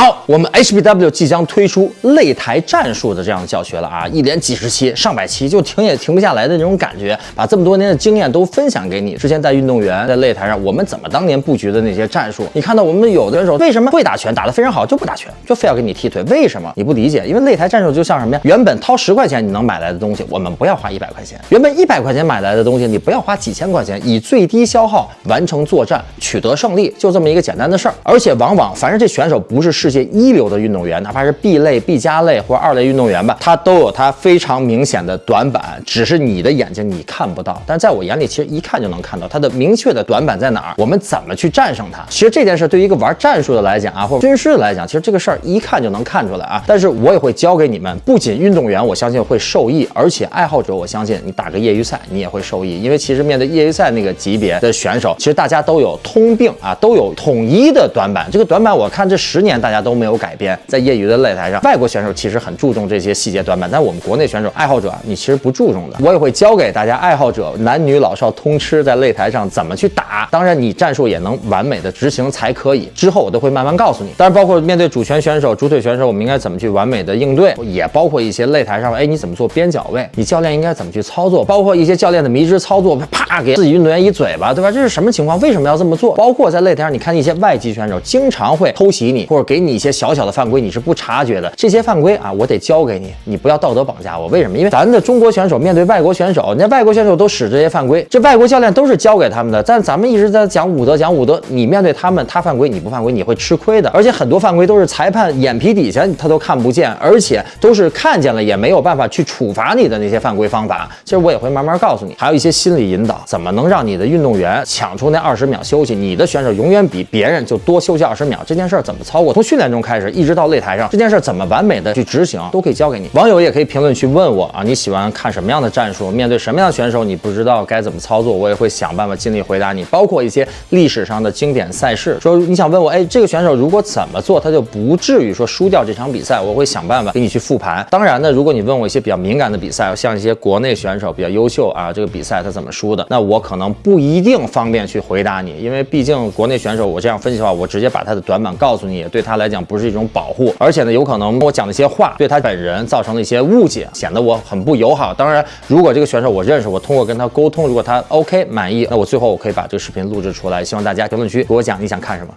好，我们 HBW 即将推出擂台战术的这样的教学了啊，一连几十期、上百期，就停也停不下来的那种感觉，把这么多年的经验都分享给你。之前带运动员在擂台上，我们怎么当年布局的那些战术，你看到我们有的选手为什么会打拳，打得非常好，就不打拳，就非要给你踢腿，为什么？你不理解，因为擂台战术就像什么呀？原本掏十块钱你能买来的东西，我们不要花一百块钱；原本一百块钱买来的东西，你不要花几千块钱，以最低消耗完成作战，取得胜利，就这么一个简单的事儿。而且往往，凡是这选手不是世界一流的。运动员，哪怕是 B 类、B 加类或者二类运动员吧，他都有他非常明显的短板，只是你的眼睛你看不到。但在我眼里，其实一看就能看到他的明确的短板在哪儿。我们怎么去战胜他？其实这件事对于一个玩战术的来讲啊，或者军师的来讲，其实这个事儿一看就能看出来啊。但是我也会教给你们，不仅运动员，我相信会受益，而且爱好者，我相信你打个业余赛你也会受益，因为其实面对业余赛那个级别的选手，其实大家都有通病啊，都有统一的短板。这个短板我看这十年大家都没有改变。在业余的擂台上，外国选手其实很注重这些细节短板，但我们国内选手爱好者，你其实不注重的。我也会教给大家爱好者，男女老少通吃，在擂台上怎么去打。当然，你战术也能完美的执行才可以。之后我都会慢慢告诉你。当然，包括面对主拳选手、主腿选手，我们应该怎么去完美的应对，也包括一些擂台上，哎，你怎么做边角位？你教练应该怎么去操作？包括一些教练的迷之操作，啪给自己运动员一嘴巴，对吧？这是什么情况？为什么要这么做？包括在擂台上，你看一些外籍选手经常会偷袭你，或者给你一些小小的犯规，你是不察觉的。这些犯规啊，我得教给你，你不要道德绑架我。为什么？因为咱的中国选手面对外国选手，人家外国选手都使这些犯规，这外国教练都是教给他们的。但咱们一直在讲武德，讲武德，你面对他们，他犯规你不犯规，你会吃亏的。而且很多犯规都是裁判眼皮底下他都看不见，而且都是看见了也没有办法去处罚你的那些犯规方法。其实我也会慢慢告诉你，还有一些心理引导，怎么能让你的运动员抢出那二十秒休息？你的选手永远比别人就多休息二十秒。这件事怎么操作？从训点钟开始，一直到擂台上，这件事怎么完美的去执行，都可以交给你。网友也可以评论区问我啊，你喜欢看什么样的战术？面对什么样的选手，你不知道该怎么操作，我也会想办法尽力回答你。包括一些历史上的经典赛事，说你想问我，哎，这个选手如果怎么做，他就不至于说输掉这场比赛，我会想办法给你去复盘。当然呢，如果你问我一些比较敏感的比赛，像一些国内选手比较优秀啊，这个比赛他怎么输的，那我可能不一定方便去回答你，因为毕竟国内选手我这样分析的话，我直接把他的短板告诉你，也对他来讲不是一种保护，而且呢，有可能我讲的一些话对他本人造成了一些误解，显得我很不友好。当然，如果这个选手我认识，我通过跟他沟通，如果他 OK 满意，那我最后我可以把这个视频录制出来，希望大家评论区给我讲你想看什么。